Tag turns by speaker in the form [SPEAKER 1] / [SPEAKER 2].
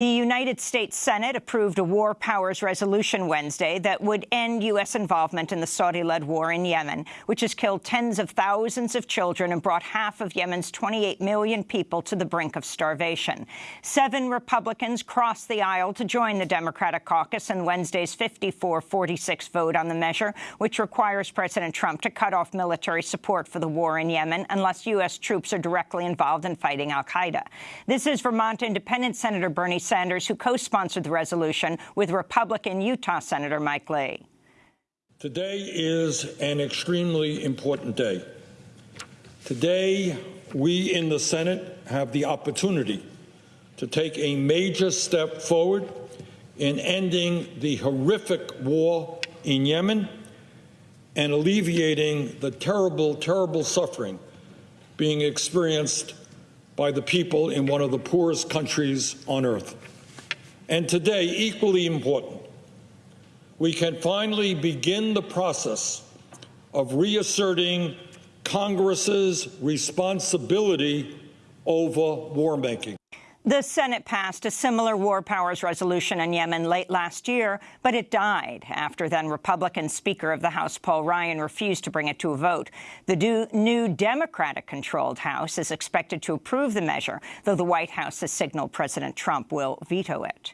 [SPEAKER 1] The United States Senate approved a war powers resolution Wednesday that would end U.S. involvement in the Saudi-led war in Yemen, which has killed tens of thousands of children and brought half of Yemen's 28 million people to the brink of starvation. Seven Republicans crossed the aisle to join the Democratic caucus in Wednesday's 54-46 vote on the measure, which requires President Trump to cut off military support for the war in Yemen unless U.S. troops are directly involved in fighting al-Qaeda. This is Vermont Independent Senator Bernie Sanders, who co-sponsored the resolution with Republican Utah Senator Mike Lee.
[SPEAKER 2] Today is an extremely important day. Today, we in the Senate have the opportunity to take a major step forward in ending the horrific war in Yemen and alleviating the terrible, terrible suffering being experienced by the people in one of the poorest countries on earth. And today, equally important, we can finally begin the process of reasserting Congress's responsibility over war making.
[SPEAKER 1] The Senate passed a similar war powers resolution in Yemen late last year, but it died after then-Republican Speaker of the House Paul Ryan refused to bring it to a vote. The new Democratic-controlled House is expected to approve the measure, though the White House has signaled President Trump will veto it.